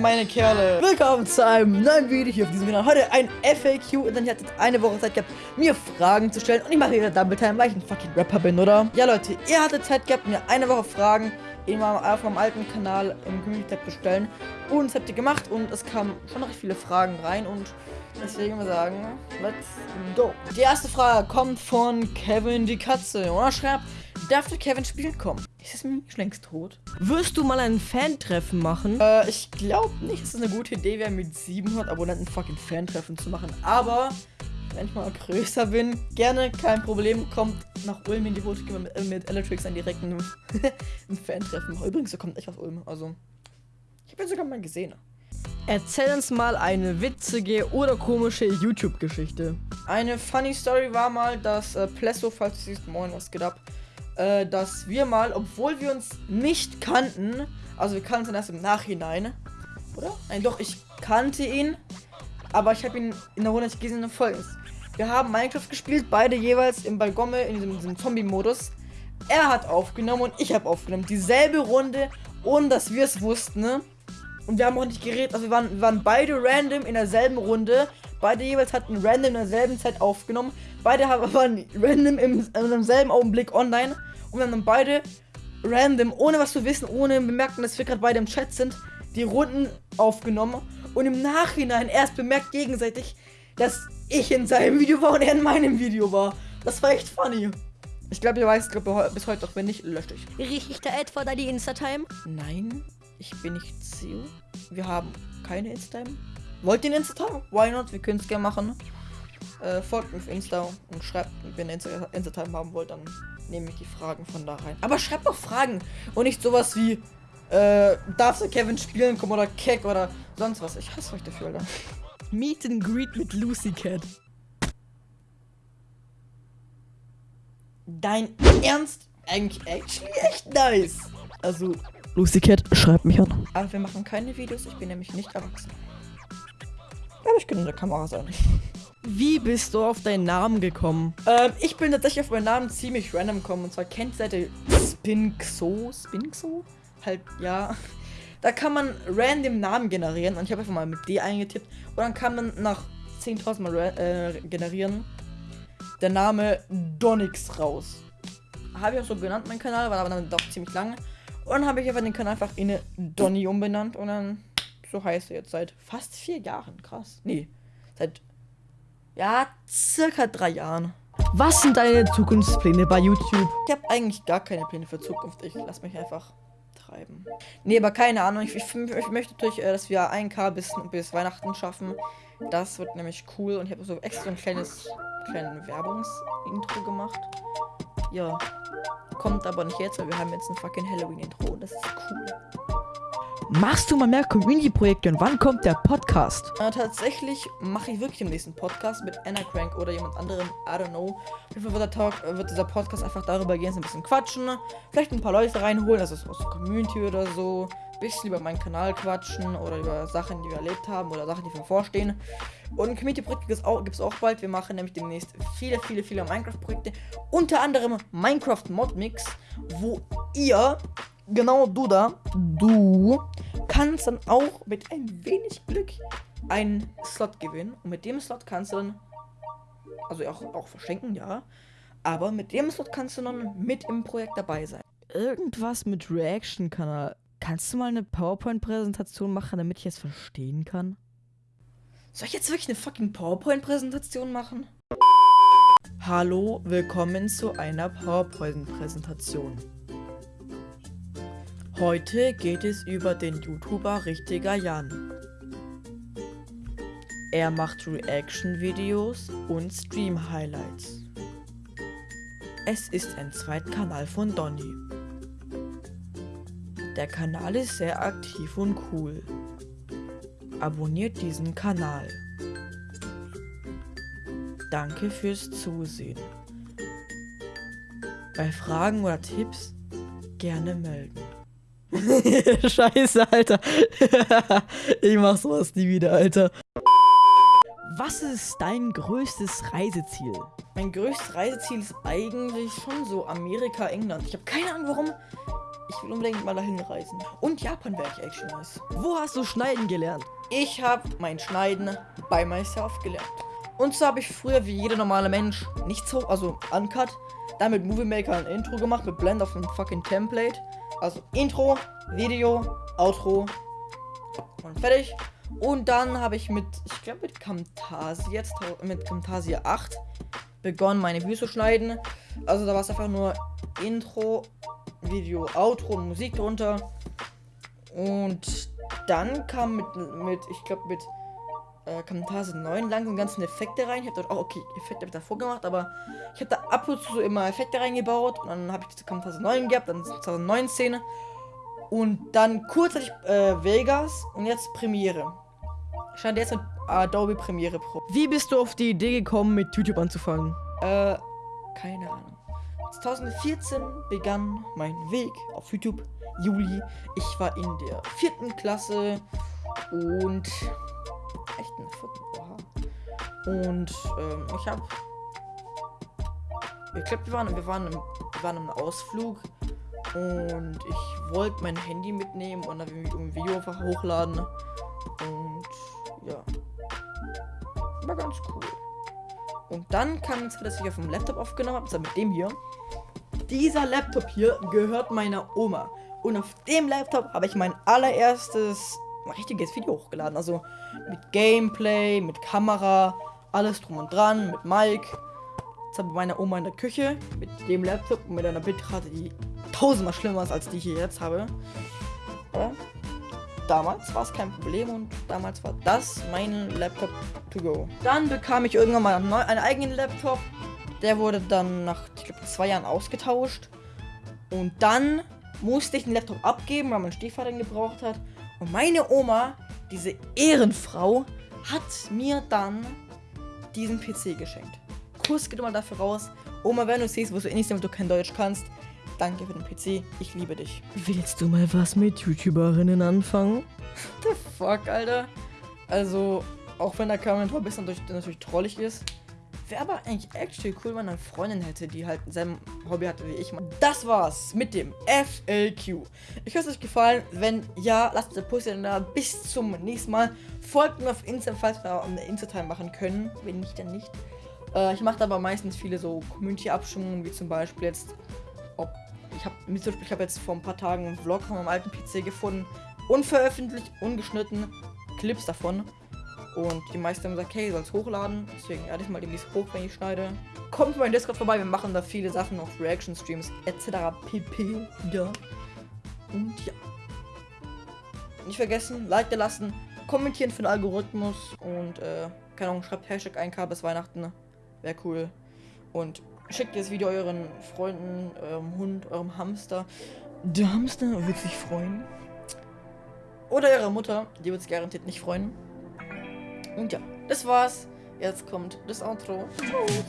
Meine Kerle. Willkommen zu einem neuen Video hier auf diesem Kanal. Heute ein FAQ und dann hattet eine Woche Zeit gehabt, mir Fragen zu stellen. Und ich mache wieder Double Time, weil ich ein fucking Rapper bin, oder? Ja, Leute, ihr hattet Zeit gehabt, mir eine Woche Fragen auf meinem alten Kanal im Community Tab zu stellen. Und das habt ihr gemacht und es kamen schon recht viele Fragen rein und deswegen wir sagen, let's go. Die erste Frage kommt von Kevin die Katze und er schreibt, darf der Kevin spielen kommen? Ist das mir schon längst tot? Wirst du mal ein Fan-Treffen machen? Äh, ich glaube nicht, dass es eine gute Idee wäre, mit 700 Abonnenten fucking Fan-Treffen zu machen. Aber, wenn ich mal größer bin, gerne, kein Problem, kommt nach Ulm in die Wohnung mit, äh, mit Electrix dann direkt ein, ein Fan-Treffen machen. Übrigens, er kommt echt aus Ulm, also, ich habe ihn sogar mal gesehen. Erzähl uns mal eine witzige oder komische YouTube-Geschichte. Eine funny Story war mal, dass äh, Plesso, falls du siehst, moin, was geht ab, äh, dass wir mal, obwohl wir uns nicht kannten, also wir kannten erst im Nachhinein, oder? Nein, doch, ich kannte ihn, aber ich habe ihn in der Runde nicht gesehen und folgendes. Wir haben Minecraft gespielt, beide jeweils im Balgomme in diesem, diesem Zombie-Modus. Er hat aufgenommen und ich habe aufgenommen. Dieselbe Runde, ohne dass wir es wussten, ne? Und wir haben auch nicht geredet, also wir waren, wir waren beide random in derselben Runde. Beide jeweils hatten random in derselben Zeit aufgenommen. Beide waren random im, in demselben Augenblick online. Und wir haben dann beide random, ohne was zu wissen, ohne bemerken, dass wir gerade beide im Chat sind, die Runden aufgenommen. Und im Nachhinein erst bemerkt gegenseitig, dass ich in seinem Video war und er in meinem Video war. Das war echt funny. Ich glaube, ihr weißt glaub, bis heute doch, wenn nicht, löscht euch. Riecht da etwa da die Insta-Time? Nein, ich bin nicht Zio. Wir haben keine Insta-Time. Wollt ihr einen Insta-Time? Why not? Wir können es gerne machen. Äh, folgt mir auf Insta und schreibt, wenn ihr Insta- Insta-Time haben wollt, dann nehme ich die Fragen von da rein. Aber schreibt doch Fragen und nicht sowas wie, äh, darf der Kevin spielen kommen oder Keck oder sonst was. Ich hasse euch dafür, Alter. Meet and Greet mit Lucy Cat. Dein Ernst? Eigentlich actually echt nice. Also, Lucy Cat, schreibt mich an. Aber wir machen keine Videos, ich bin nämlich nicht erwachsen. Aber ich könnte in der Kamera sein. Wie bist du auf deinen Namen gekommen? Ähm, ich bin tatsächlich auf meinen Namen ziemlich random gekommen. Und zwar kennt ihr Seite Spinxo? Spinxo? Halt, ja. Da kann man random Namen generieren. Und ich habe einfach mal mit D eingetippt. Und dann kann man nach 10.000 Mal äh, generieren der Name Donix raus. Habe ich auch so genannt, mein Kanal, war aber dann doch ziemlich lang. Und dann habe ich einfach den Kanal einfach in Donny umbenannt. Und dann, so heißt er jetzt seit fast vier Jahren. Krass. Nee, seit, ja, circa drei Jahren. Was sind deine Zukunftspläne bei YouTube? Ich habe eigentlich gar keine Pläne für Zukunft. Ich lasse mich einfach treiben. Nee, aber keine Ahnung. Ich, ich, ich möchte natürlich, äh, dass wir 1K bis, bis Weihnachten schaffen. Das wird nämlich cool. Und ich habe so extra ein kleines, kleines Werbungsintro gemacht. Ja. Kommt aber nicht jetzt, weil wir haben jetzt ein fucking Halloween-Intro. Das ist cool. Machst du mal mehr Community-Projekte und wann kommt der Podcast? Äh, tatsächlich mache ich wirklich den nächsten Podcast mit Anna Crank oder jemand anderem. I don't know. Auf jeden Fall wird, der Talk, äh, wird dieser Podcast einfach darüber gehen, so ein bisschen quatschen. Vielleicht ein paar Leute reinholen, also aus der Community oder so. Bisschen über meinen Kanal quatschen oder über Sachen, die wir erlebt haben oder Sachen, die wir vorstehen. Und Community-Projekte gibt es auch, auch bald. Wir machen nämlich demnächst viele, viele, viele Minecraft-Projekte. Unter anderem Minecraft Mod Mix, wo ihr, genau du da, du, kannst dann auch mit ein wenig Glück einen Slot gewinnen. Und mit dem Slot kannst du dann, also auch, auch verschenken, ja. Aber mit dem Slot kannst du dann mit im Projekt dabei sein. Irgendwas mit Reaction-Kanal. Kannst du mal eine PowerPoint-Präsentation machen, damit ich es verstehen kann? Soll ich jetzt wirklich eine fucking PowerPoint-Präsentation machen? Hallo, willkommen zu einer PowerPoint-Präsentation. Heute geht es über den YouTuber Richtiger Jan. Er macht Reaction-Videos und Stream-Highlights. Es ist ein Zweitkanal von Donny. Der Kanal ist sehr aktiv und cool. Abonniert diesen Kanal. Danke fürs Zusehen. Bei Fragen oder Tipps gerne melden. Scheiße, Alter. ich mach sowas nie wieder, Alter. Was ist dein größtes Reiseziel? Mein größtes Reiseziel ist eigentlich schon so Amerika, England. Ich habe keine Ahnung warum. Ich will unbedingt mal dahin reisen. Und Japan wäre ich echt schon nice. Wo hast du Schneiden gelernt? Ich habe mein Schneiden bei myself gelernt. Und so habe ich früher wie jeder normale Mensch nichts hoch, also uncut, dann mit Movie Maker ein Intro gemacht mit Blend auf einem fucking Template. Also Intro, Video, Outro und fertig. Und dann habe ich mit, ich glaube mit Camtasia jetzt, mit Camtasia 8 begonnen, meine Videos zu schneiden. Also da war es einfach nur Intro, Video, Outro und Musik drunter. Und dann kam mit, mit ich glaube mit äh, Camtasia 9 langsam ganzen Effekte rein. Ich habe dort auch, okay, Effekte habe ich davor gemacht, aber ich habe da ab und zu so immer Effekte reingebaut. Und dann habe ich die Camtasia 9 gehabt, dann 2019. Und dann kurzzeitig äh, Vegas und jetzt Premiere. Stand jetzt mit Adobe Premiere Pro. Wie bist du auf die Idee gekommen, mit YouTube anzufangen? Äh, keine Ahnung. 2014 begann mein Weg auf YouTube. Juli. Ich war in der vierten Klasse und echt in der vierten. Oha. Und ähm, ich habe ich glaube, wir waren, wir waren, wir waren im Ausflug und ich wollte mein Handy mitnehmen und dann ein Video einfach hochladen. Und ja. War ganz cool. Und dann kam jetzt, dass ich auf dem Laptop aufgenommen habe, also mit dem hier. Dieser Laptop hier gehört meiner Oma. Und auf dem Laptop habe ich mein allererstes richtiges Video hochgeladen. Also mit Gameplay, mit Kamera, alles drum und dran, mit Mike. Jetzt habe ich meine Oma in der Küche mit dem Laptop und mit einer Bitrate, die tausendmal schlimmer ist, als die ich hier jetzt habe. Aber damals war es kein Problem und damals war das mein Laptop to go. Dann bekam ich irgendwann mal einen, einen eigenen Laptop. Der wurde dann nach, ich glaube, zwei Jahren ausgetauscht. Und dann musste ich den Laptop abgeben, weil mein Stiefvater ihn gebraucht hat. Und meine Oma, diese Ehrenfrau, hat mir dann diesen PC geschenkt. Kuss geht immer dafür raus. Oma, wenn du siehst, wo du eh nicht, damit du kein Deutsch kannst, danke für den PC. Ich liebe dich. Willst du mal was mit YouTuberinnen anfangen? The fuck, Alter? Also, auch wenn der Kommentar ein bisschen natürlich, natürlich trollig ist, wäre aber eigentlich actually cool, wenn eine Freundin hätte, die halt selben Hobby hatte wie ich. Das war's mit dem FLQ. Ich hoffe, es euch gefallen. Wenn ja, lasst eine Post da. Bis zum nächsten Mal. Folgt mir auf Insta, falls wir eine Insta-Time machen können. Wenn nicht, dann nicht. Äh, ich mache aber meistens viele so Community-Abstimmungen, wie zum Beispiel jetzt, ob ich habe ich habe jetzt vor ein paar Tagen einen Vlog von meinem alten PC gefunden, unveröffentlicht, ungeschnitten, Clips davon. Und die meisten haben gesagt, hey, soll es hochladen. Deswegen werde ich mal demnächst hoch, wenn ich schneide. Kommt mal in Discord vorbei, wir machen da viele Sachen auf Reaction-Streams etc. pp. Ja. Und ja. Nicht vergessen, Like da lassen, kommentieren für den Algorithmus und äh, keine Ahnung, schreibt Hashtag 1K bis Weihnachten. Wäre cool. Und schickt das Video euren Freunden, eurem Hund, eurem Hamster. Der Hamster wird sich freuen. Oder ihrer Mutter, die wird sich garantiert nicht freuen. Und ja, das war's. Jetzt kommt das Outro. Tschüss.